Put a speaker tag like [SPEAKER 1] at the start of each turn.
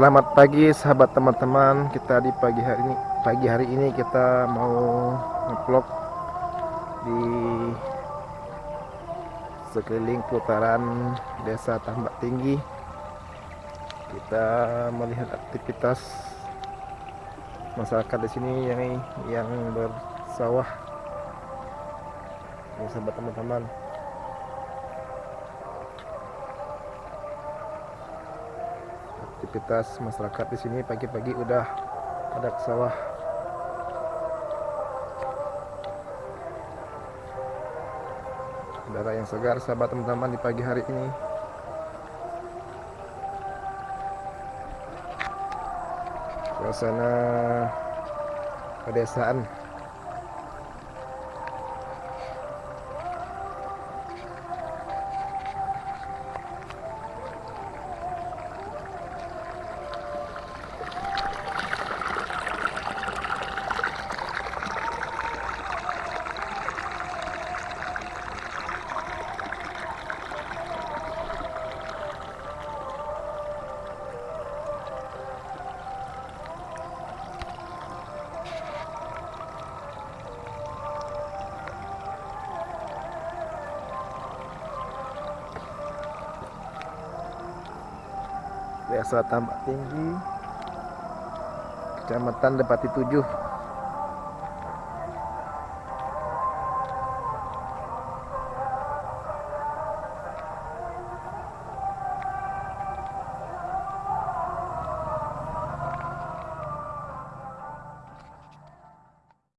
[SPEAKER 1] Selamat pagi sahabat teman-teman. Kita di pagi hari ini pagi hari ini kita mau ngevlog di sekeliling putaran Desa Tambak Tinggi. Kita melihat aktivitas masyarakat di sini yang yang bersawah. Ini sahabat teman-teman. Aktivitas masyarakat di sini. Pagi-pagi udah ada ke sawah. Udara yang segar sahabat teman-teman di pagi hari ini. Suasana pedesaan Desa Tambak Tinggi. Kecamatan Depati 7